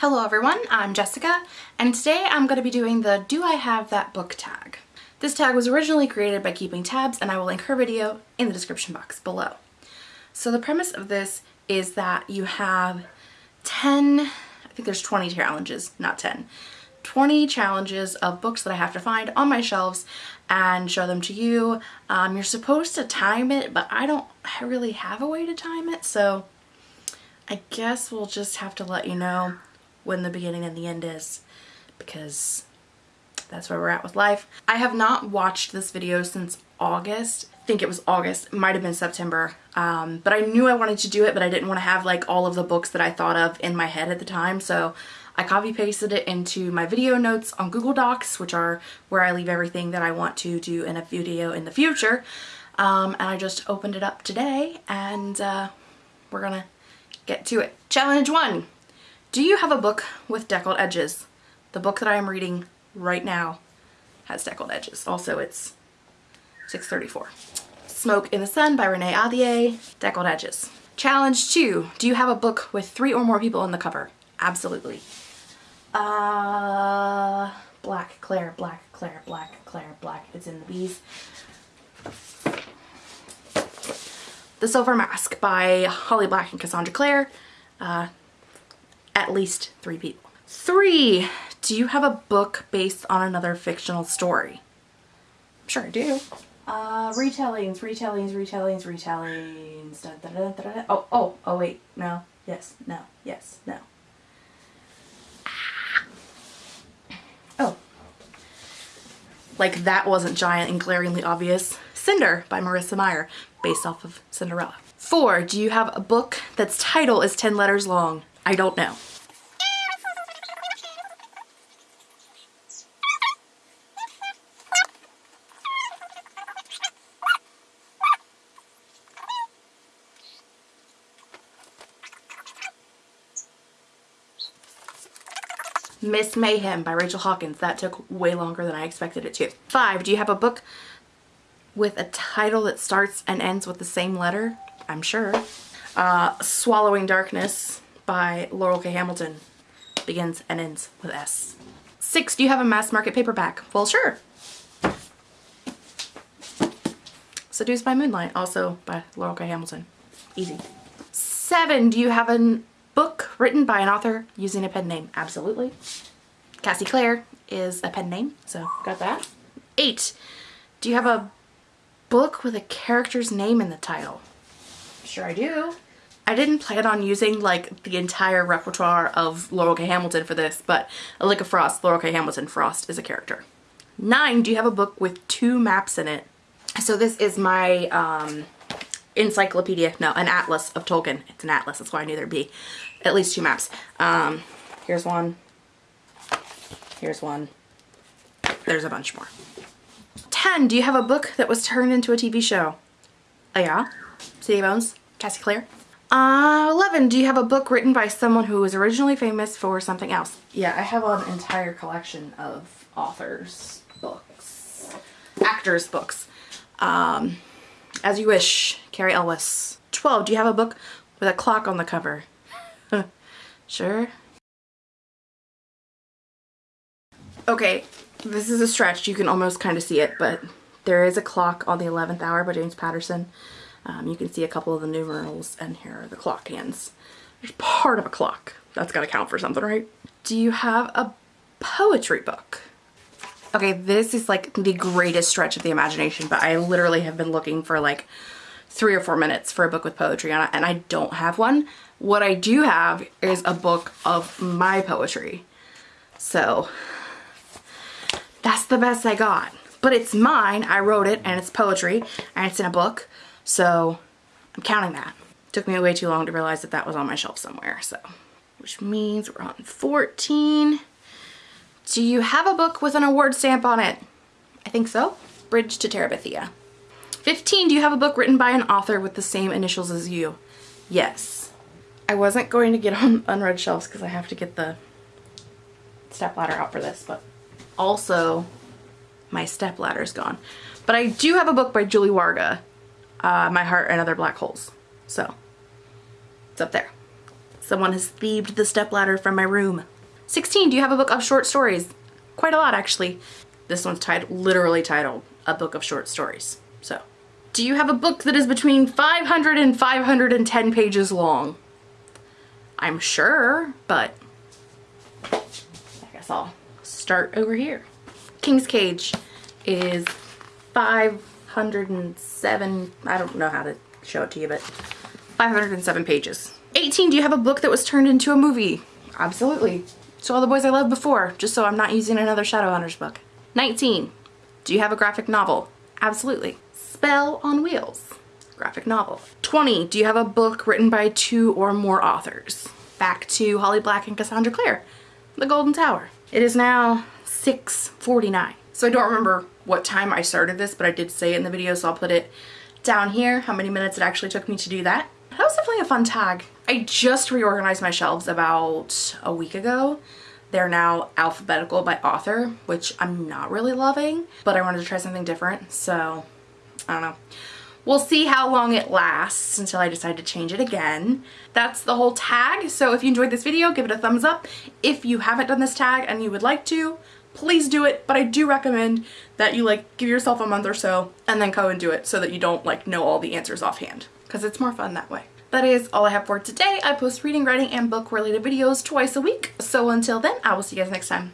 Hello everyone, I'm Jessica, and today I'm going to be doing the Do I Have That Book tag. This tag was originally created by Keeping Tabs, and I will link her video in the description box below. So the premise of this is that you have 10, I think there's 20 challenges, not 10, 20 challenges of books that I have to find on my shelves and show them to you. Um, you're supposed to time it, but I don't really have a way to time it, so I guess we'll just have to let you know when the beginning and the end is because that's where we're at with life. I have not watched this video since August. I think it was August, might have been September. Um, but I knew I wanted to do it, but I didn't want to have like all of the books that I thought of in my head at the time. So I copy pasted it into my video notes on Google Docs, which are where I leave everything that I want to do in a video in the future. Um, and I just opened it up today and uh, we're gonna get to it. Challenge one. Do you have a book with deckled edges? The book that I am reading right now has deckled edges. Also, it's 634. Smoke in the Sun by Renee Ahdieh, deckled edges. Challenge two, do you have a book with three or more people on the cover? Absolutely. Uh, Black Clare, Black Clare, Black Clare, Black. It's in the bees. The Silver Mask by Holly Black and Cassandra Clare. Uh, at least three people. Three, do you have a book based on another fictional story? I'm sure I do. Uh, retellings, retellings, retellings, retellings. Da, da, da, oh, oh, oh wait, no, yes, no, yes, no. Oh. Like that wasn't giant and glaringly obvious. Cinder by Marissa Meyer, based off of Cinderella. Four, do you have a book that's title is 10 letters long? I don't know. Miss Mayhem by Rachel Hawkins. That took way longer than I expected it to. Five, do you have a book with a title that starts and ends with the same letter? I'm sure. Uh, Swallowing Darkness by Laurell K. Hamilton begins and ends with S. Six, do you have a mass market paperback? Well, sure. Seduced by Moonlight, also by Laurell K. Hamilton. Easy. Seven, do you have a book written by an author using a pen name? Absolutely. Cassie Clare is a pen name, so got that. Eight, do you have a book with a character's name in the title? Sure I do. I didn't plan on using like the entire repertoire of Laurell K. Hamilton for this, but A Frost, Laurell K. Hamilton, Frost is a character. Nine, do you have a book with two maps in it? So this is my um, encyclopedia, no, an atlas of Tolkien. It's an atlas, that's why I knew there'd be at least two maps. Um, here's one, here's one, there's a bunch more. 10, do you have a book that was turned into a TV show? Oh yeah? City Bones, Cassie Clare. Uh, 11, do you have a book written by someone who was originally famous for something else? Yeah, I have an entire collection of authors' books, actors' books. Um, As You Wish, Cary Elwes. 12, do you have a book with a clock on the cover? sure. Okay, this is a stretch. You can almost kind of see it, but there is a clock on the 11th hour by James Patterson. Um, you can see a couple of the numerals and here are the clock hands. There's part of a clock. That's got to count for something, right? Do you have a poetry book? Okay, this is like the greatest stretch of the imagination, but I literally have been looking for like three or four minutes for a book with poetry on it, and I don't have one. What I do have is a book of my poetry. So that's the best I got. But it's mine, I wrote it, and it's poetry, and it's in a book. So I'm counting that. Took me way too long to realize that that was on my shelf somewhere, so. Which means we're on 14. Do you have a book with an award stamp on it? I think so. Bridge to Terabithia. 15. Do you have a book written by an author with the same initials as you? Yes. I wasn't going to get on unread shelves because I have to get the step ladder out for this, but also my step ladder is gone. But I do have a book by Julie Warga uh, My Heart and Other Black Holes. So it's up there. Someone has thieved the stepladder from my room. 16, do you have a book of short stories? Quite a lot actually. This one's titled, literally titled, A Book of Short Stories. So, do you have a book that is between 500 and 510 pages long? I'm sure, but I guess I'll start over here. King's Cage is 507, I don't know how to show it to you, but 507 pages. 18, do you have a book that was turned into a movie? Absolutely. So All the Boys I Loved Before, just so I'm not using another Shadowhunters book. 19, do you have a graphic novel? Absolutely. Spell on Wheels, graphic novel. 20, do you have a book written by two or more authors? Back to Holly Black and Cassandra Clare, The Golden Tower. It is now 6.49. So I don't remember what time I started this, but I did say it in the video, so I'll put it down here, how many minutes it actually took me to do that. That was definitely a fun tag. I just reorganized my shelves about a week ago. They're now alphabetical by author, which I'm not really loving, but I wanted to try something different, so I don't know. We'll see how long it lasts until I decide to change it again. That's the whole tag, so if you enjoyed this video, give it a thumbs up. If you haven't done this tag and you would like to, please do it, but I do recommend that you like give yourself a month or so and then go and do it so that you don't like know all the answers offhand because it's more fun that way. That is all I have for today. I post reading, writing, and book related videos twice a week. So until then, I will see you guys next time.